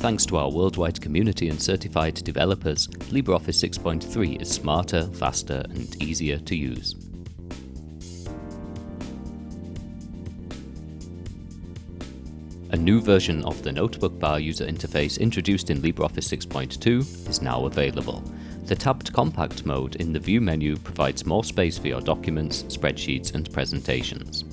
Thanks to our worldwide community and certified developers, LibreOffice 6.3 is smarter, faster and easier to use. A new version of the Notebook Bar user interface introduced in LibreOffice 6.2 is now available. The tabbed compact mode in the View menu provides more space for your documents, spreadsheets and presentations.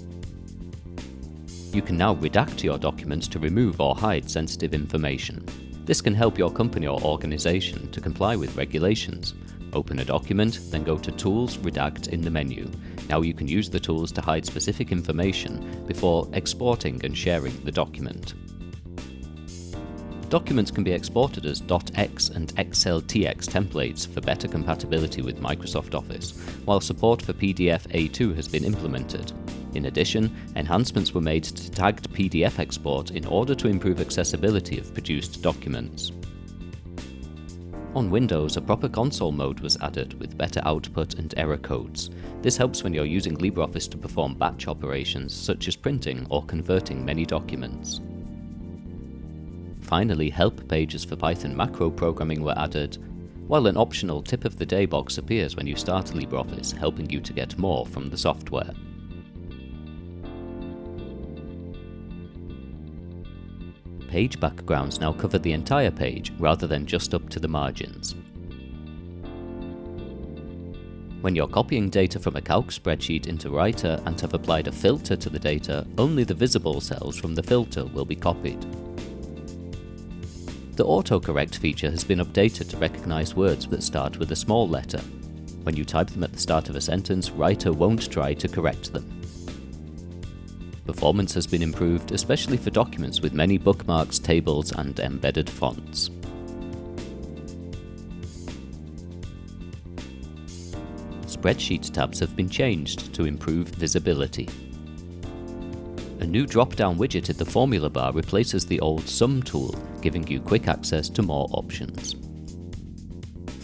You can now redact your documents to remove or hide sensitive information. This can help your company or organisation to comply with regulations. Open a document, then go to Tools Redact in the menu. Now you can use the tools to hide specific information before exporting and sharing the document. Documents can be exported as .x and XLTX templates for better compatibility with Microsoft Office, while support for PDF A2 has been implemented. In addition, enhancements were made to tagged PDF export in order to improve accessibility of produced documents. On Windows, a proper console mode was added with better output and error codes. This helps when you're using LibreOffice to perform batch operations such as printing or converting many documents. Finally, help pages for Python macro programming were added, while an optional tip of the day box appears when you start LibreOffice, helping you to get more from the software. Page backgrounds now cover the entire page rather than just up to the margins. When you're copying data from a calc spreadsheet into Writer and have applied a filter to the data, only the visible cells from the filter will be copied. The autocorrect feature has been updated to recognise words that start with a small letter. When you type them at the start of a sentence, Writer won't try to correct them. Performance has been improved, especially for documents with many bookmarks, tables and embedded fonts. Spreadsheet tabs have been changed to improve visibility. A new drop-down widget in the formula bar replaces the old Sum tool, giving you quick access to more options.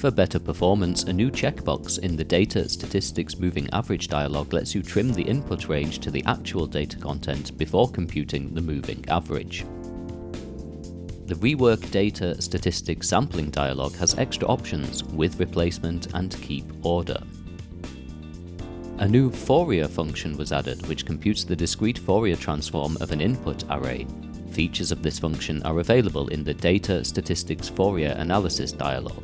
For better performance, a new checkbox in the Data Statistics Moving Average dialog lets you trim the input range to the actual data content before computing the moving average. The Rework Data Statistics Sampling dialog has extra options with replacement and keep order. A new Fourier function was added which computes the discrete Fourier transform of an input array. Features of this function are available in the Data Statistics Fourier Analysis dialog.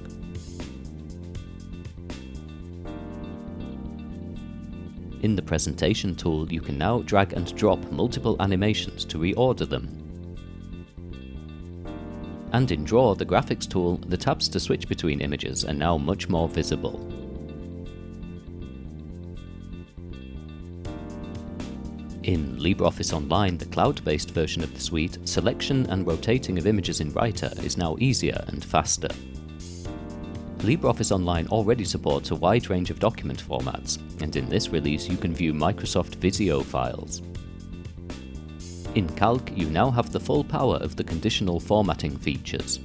In the presentation tool, you can now drag and drop multiple animations to reorder them. And in Draw, the graphics tool, the tabs to switch between images are now much more visible. In LibreOffice Online, the cloud-based version of the suite, selection and rotating of images in Writer is now easier and faster. LibreOffice Online already supports a wide range of document formats, and in this release you can view Microsoft Visio files. In Calc, you now have the full power of the conditional formatting features.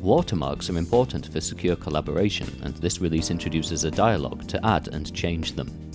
Watermarks are important for secure collaboration, and this release introduces a dialog to add and change them.